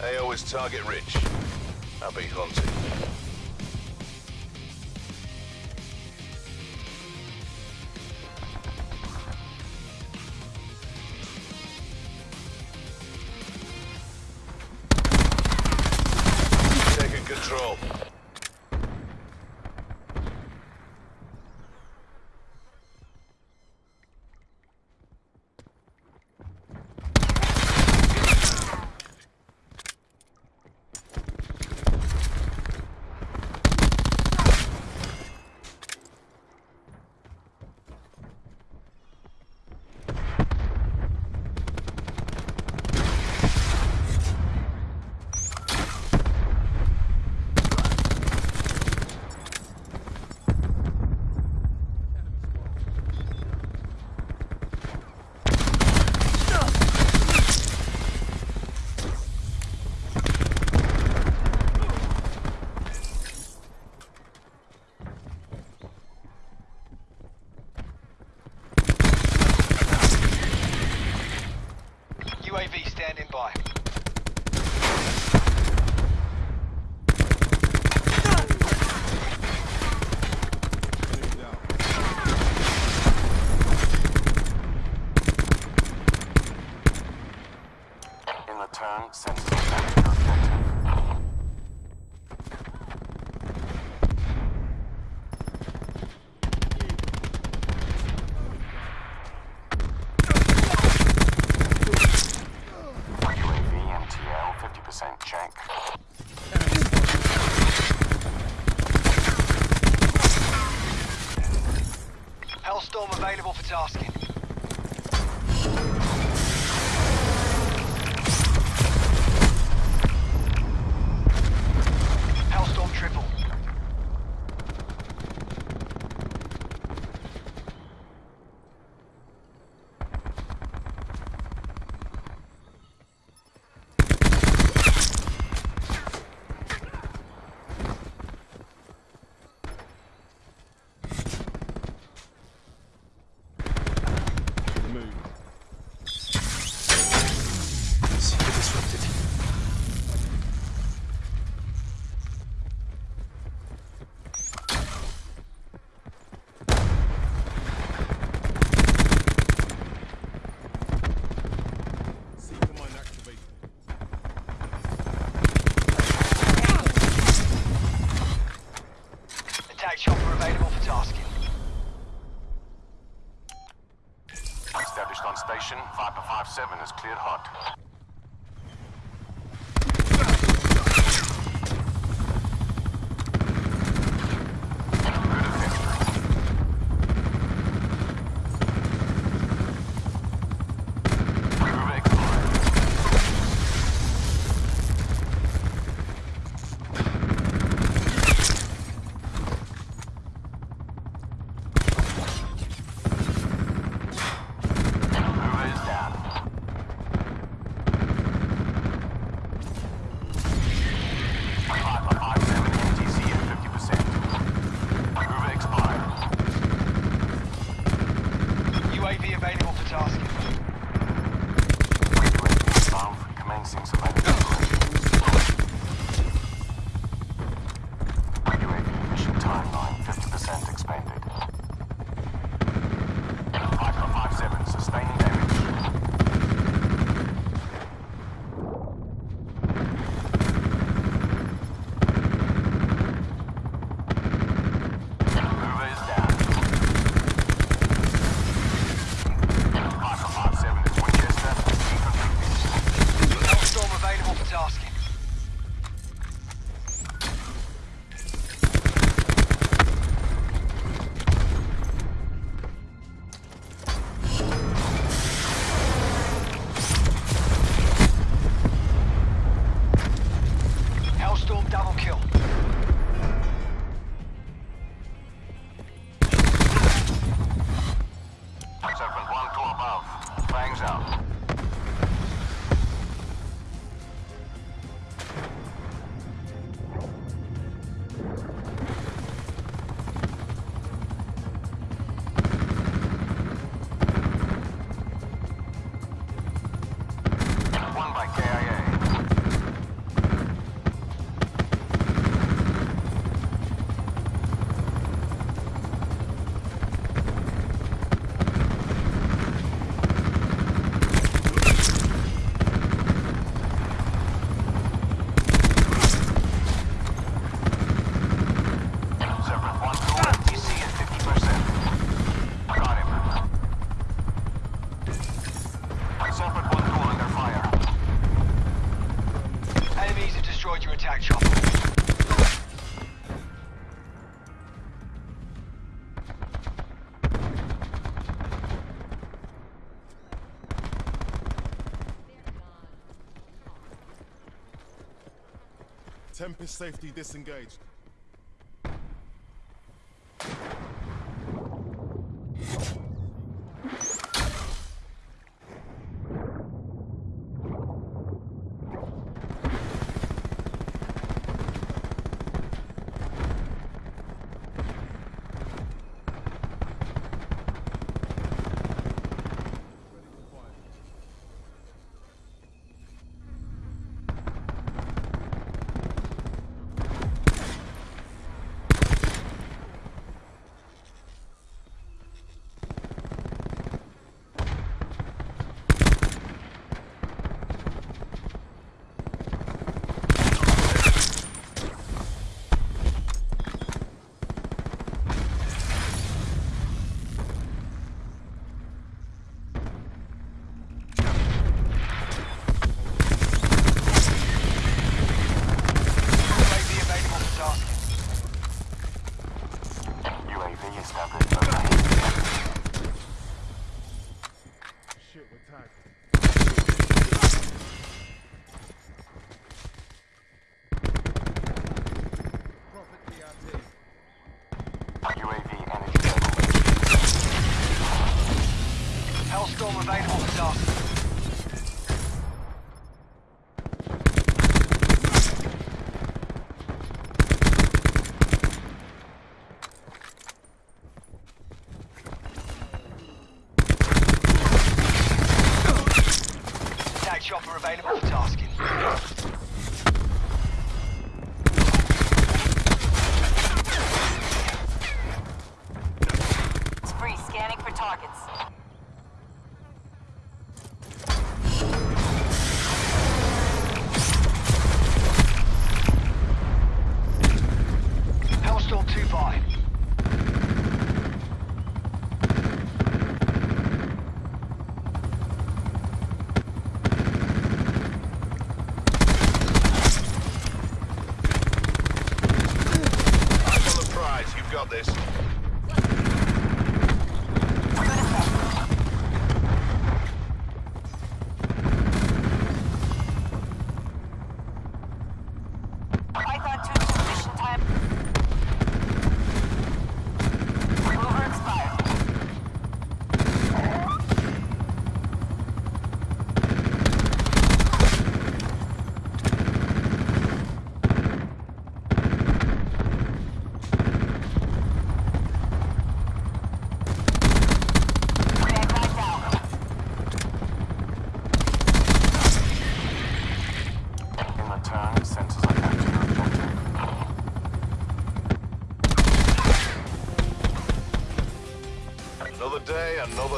AO is target rich. I'll be hunting. UAV standing by. In return, send check. Hellstorm available for tasking. Hellstorm triple. station, Viper 5-7 is cleared hot. Echo above. Fangs out. One by KIA. Tempest safety disengaged.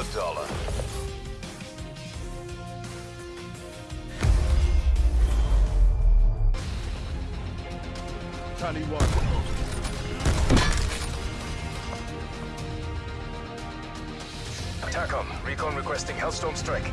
the dollar. Tally one. Attack on. Recon requesting Hellstorm Strike.